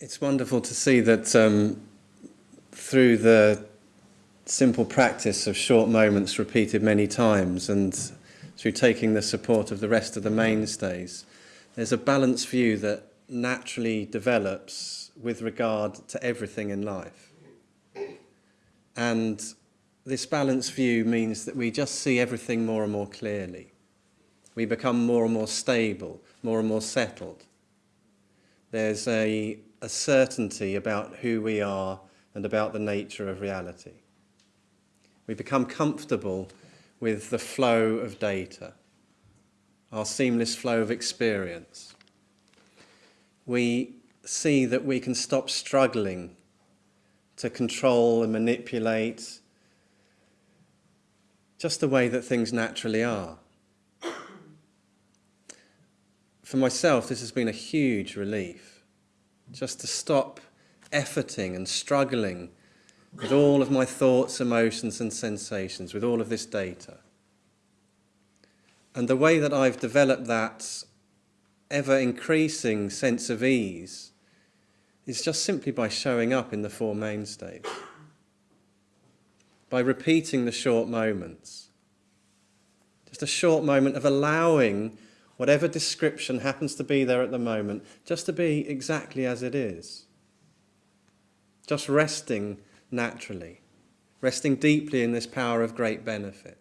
It's wonderful to see that um, through the simple practice of short moments repeated many times and through taking the support of the rest of the mainstays, there's a balanced view that naturally develops with regard to everything in life. And this balanced view means that we just see everything more and more clearly. We become more and more stable, more and more settled. There's a a certainty about who we are and about the nature of reality. We become comfortable with the flow of data, our seamless flow of experience. We see that we can stop struggling to control and manipulate just the way that things naturally are. For myself, this has been a huge relief just to stop efforting and struggling with all of my thoughts, emotions and sensations, with all of this data. And the way that I've developed that ever increasing sense of ease is just simply by showing up in the Four Mainstays. By repeating the short moments. Just a short moment of allowing whatever description happens to be there at the moment, just to be exactly as it is. Just resting naturally, resting deeply in this power of great benefit.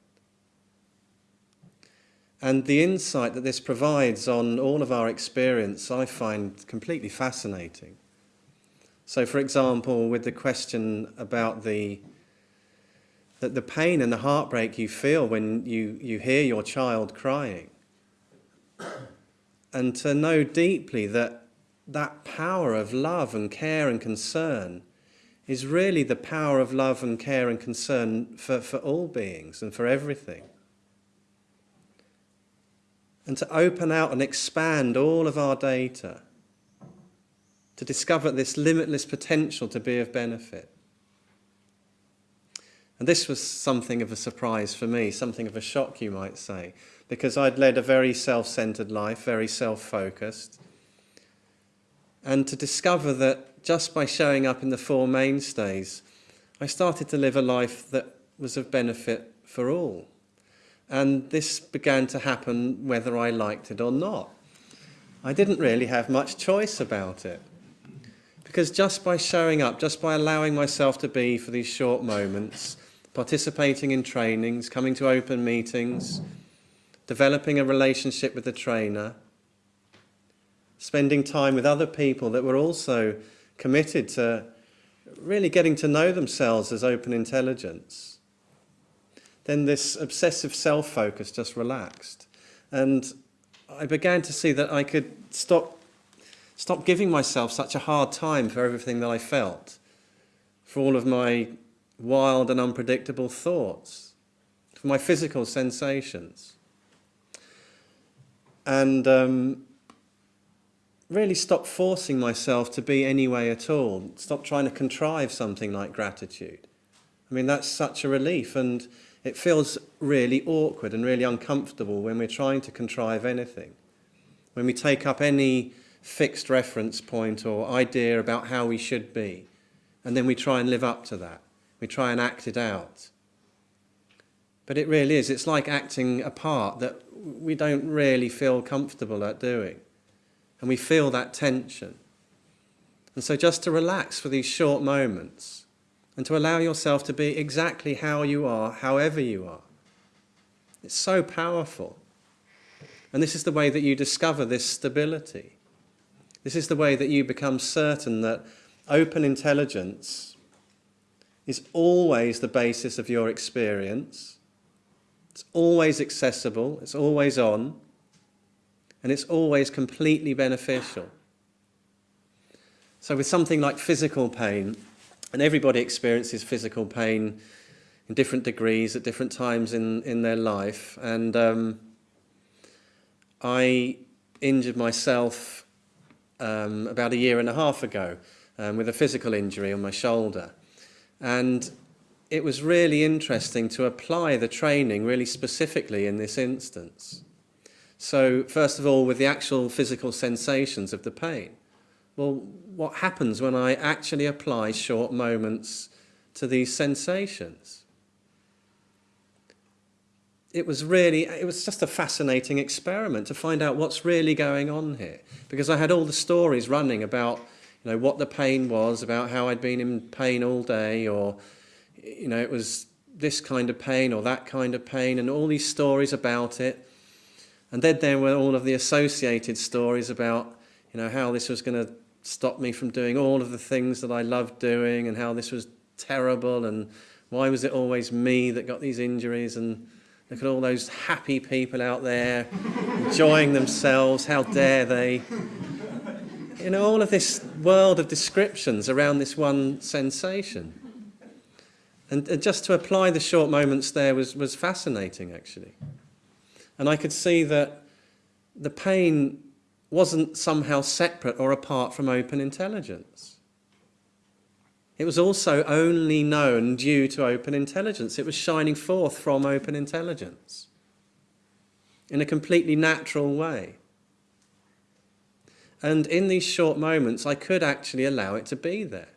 And the insight that this provides on all of our experience, I find completely fascinating. So, for example, with the question about the that the pain and the heartbreak you feel when you, you hear your child crying, and to know deeply that that power of love and care and concern is really the power of love and care and concern for, for all beings and for everything. And to open out and expand all of our data, to discover this limitless potential to be of benefit. And this was something of a surprise for me, something of a shock, you might say, because I'd led a very self-centered life, very self-focused. And to discover that just by showing up in the Four Mainstays, I started to live a life that was of benefit for all. And this began to happen whether I liked it or not. I didn't really have much choice about it. Because just by showing up, just by allowing myself to be for these short moments, participating in trainings, coming to open meetings, developing a relationship with the trainer, spending time with other people that were also committed to really getting to know themselves as open intelligence, then this obsessive self-focus just relaxed. And I began to see that I could stop, stop giving myself such a hard time for everything that I felt, for all of my wild and unpredictable thoughts, for my physical sensations and um, really stop forcing myself to be any way at all. Stop trying to contrive something like gratitude. I mean, that's such a relief and it feels really awkward and really uncomfortable when we're trying to contrive anything. When we take up any fixed reference point or idea about how we should be, and then we try and live up to that. We try and act it out. But it really is. It's like acting a part that we don't really feel comfortable at doing. And we feel that tension. And so just to relax for these short moments and to allow yourself to be exactly how you are, however you are. It's so powerful. And this is the way that you discover this stability. This is the way that you become certain that open intelligence is always the basis of your experience it's always accessible, it's always on, and it's always completely beneficial. So with something like physical pain, and everybody experiences physical pain in different degrees at different times in, in their life, and um, I injured myself um, about a year and a half ago um, with a physical injury on my shoulder. And it was really interesting to apply the training really specifically in this instance. So first of all, with the actual physical sensations of the pain. well, what happens when I actually apply short moments to these sensations? It was really, it was just a fascinating experiment to find out what's really going on here. Because I had all the stories running about, you know, what the pain was, about how I'd been in pain all day, or, you know, it was this kind of pain or that kind of pain, and all these stories about it. And then there were all of the associated stories about, you know, how this was going to stop me from doing all of the things that I loved doing and how this was terrible and why was it always me that got these injuries and look at all those happy people out there enjoying themselves, how dare they. You know, all of this world of descriptions around this one sensation. And just to apply the short moments there was, was fascinating, actually. And I could see that the pain wasn't somehow separate or apart from open intelligence. It was also only known due to open intelligence. It was shining forth from open intelligence in a completely natural way. And in these short moments, I could actually allow it to be there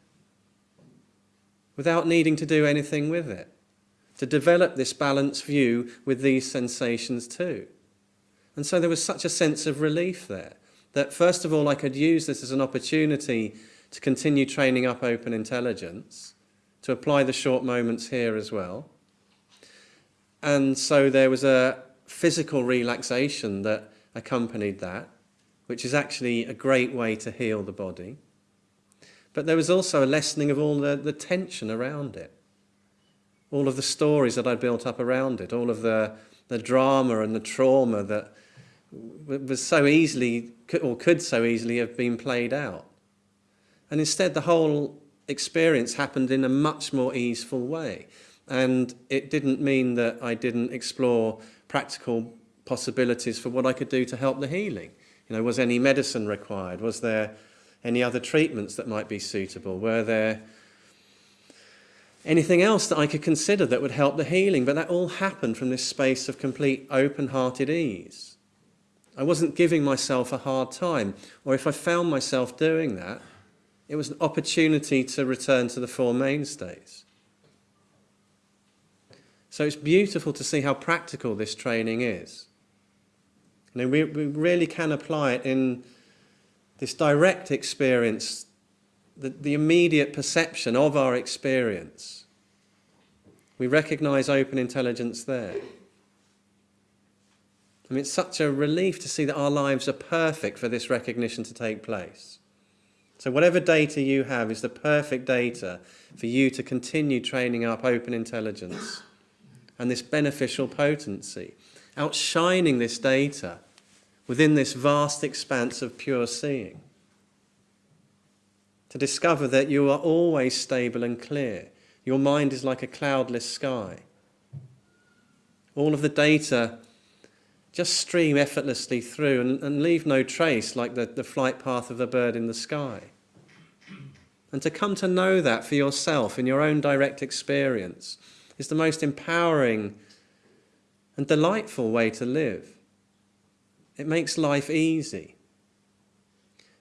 without needing to do anything with it, to develop this balanced view with these sensations too. And so there was such a sense of relief there that first of all I could use this as an opportunity to continue training up open intelligence, to apply the short moments here as well. And so there was a physical relaxation that accompanied that, which is actually a great way to heal the body. But there was also a lessening of all the, the tension around it, all of the stories that I'd built up around it, all of the, the drama and the trauma that was so easily, or could so easily have been played out. And instead, the whole experience happened in a much more easeful way. And it didn't mean that I didn't explore practical possibilities for what I could do to help the healing. You know, was any medicine required? Was there any other treatments that might be suitable? Were there anything else that I could consider that would help the healing? But that all happened from this space of complete open-hearted ease. I wasn't giving myself a hard time. Or if I found myself doing that, it was an opportunity to return to the Four Mainstays. So it's beautiful to see how practical this training is. You know, we, we really can apply it in this direct experience, the, the immediate perception of our experience. We recognize open intelligence there. I mean, it's such a relief to see that our lives are perfect for this recognition to take place. So whatever data you have is the perfect data for you to continue training up open intelligence and this beneficial potency, outshining this data within this vast expanse of pure seeing. To discover that you are always stable and clear. Your mind is like a cloudless sky. All of the data just stream effortlessly through and, and leave no trace like the, the flight path of a bird in the sky. And to come to know that for yourself in your own direct experience is the most empowering and delightful way to live. It makes life easy.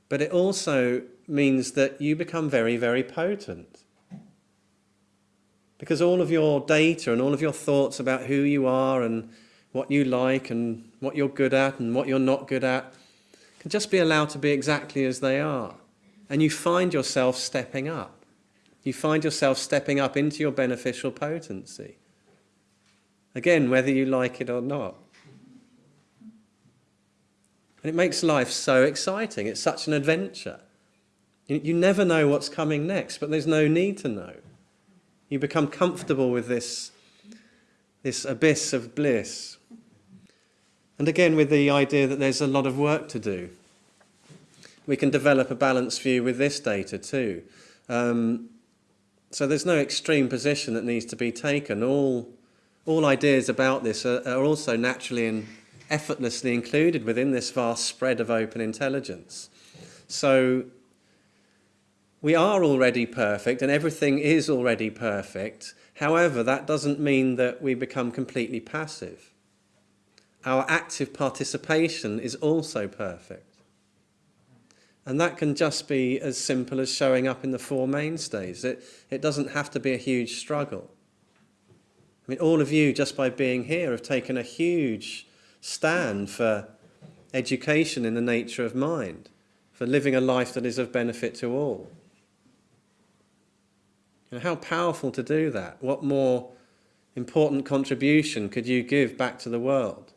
But it also means that you become very, very potent. Because all of your data and all of your thoughts about who you are and what you like and what you're good at and what you're not good at can just be allowed to be exactly as they are. And you find yourself stepping up. You find yourself stepping up into your beneficial potency. Again, whether you like it or not. And it makes life so exciting. It's such an adventure. You, never know what's coming next, but there's no need to know. You become comfortable with this, this abyss of bliss and again, with the idea that there's a lot of work to do. We can develop a balanced view with this data too. Um, so there's no extreme position that needs to be taken. All, all ideas about this are, are also naturally and effortlessly included within this vast spread of open intelligence. So we are already perfect and everything is already perfect. However, that doesn't mean that we become completely passive our active participation is also perfect. And that can just be as simple as showing up in the four mainstays. It, it doesn't have to be a huge struggle. I mean, all of you, just by being here, have taken a huge stand for education in the nature of mind, for living a life that is of benefit to all. Know, how powerful to do that? What more important contribution could you give back to the world?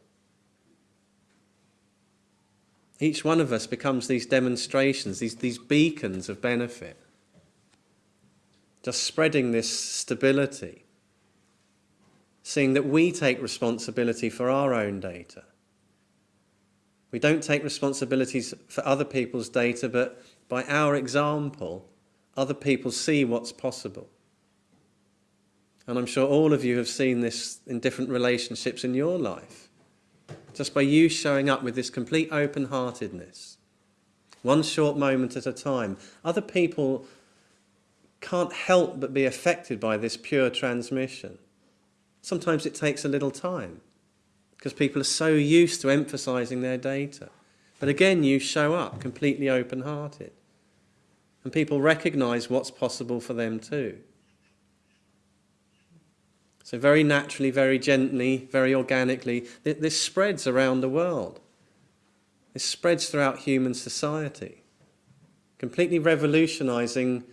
Each one of us becomes these demonstrations, these, these beacons of benefit. Just spreading this stability. Seeing that we take responsibility for our own data. We don't take responsibilities for other people's data, but by our example, other people see what's possible. And I'm sure all of you have seen this in different relationships in your life. Just by you showing up with this complete open-heartedness, one short moment at a time, other people can't help but be affected by this pure transmission. Sometimes it takes a little time because people are so used to emphasizing their data. But again, you show up completely open-hearted. And people recognize what's possible for them too. So very naturally, very gently, very organically, this spreads around the world. This spreads throughout human society, completely revolutionizing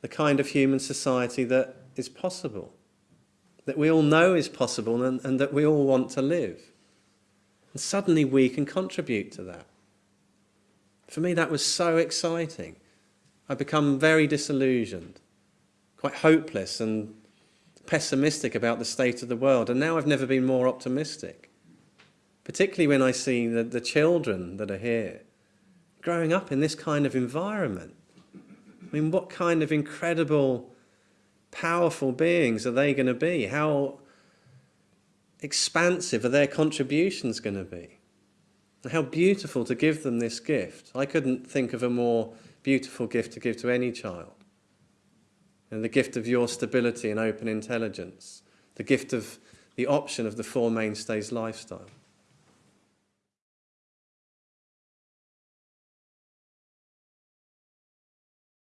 the kind of human society that is possible, that we all know is possible and, and that we all want to live. And suddenly we can contribute to that. For me, that was so exciting. I become very disillusioned, quite hopeless and pessimistic about the state of the world, and now I've never been more optimistic. Particularly when I see the, the children that are here growing up in this kind of environment. I mean, what kind of incredible, powerful beings are they going to be? How expansive are their contributions going to be? How beautiful to give them this gift. I couldn't think of a more beautiful gift to give to any child and the gift of your stability and open intelligence, the gift of the option of the Four Mainstays lifestyle.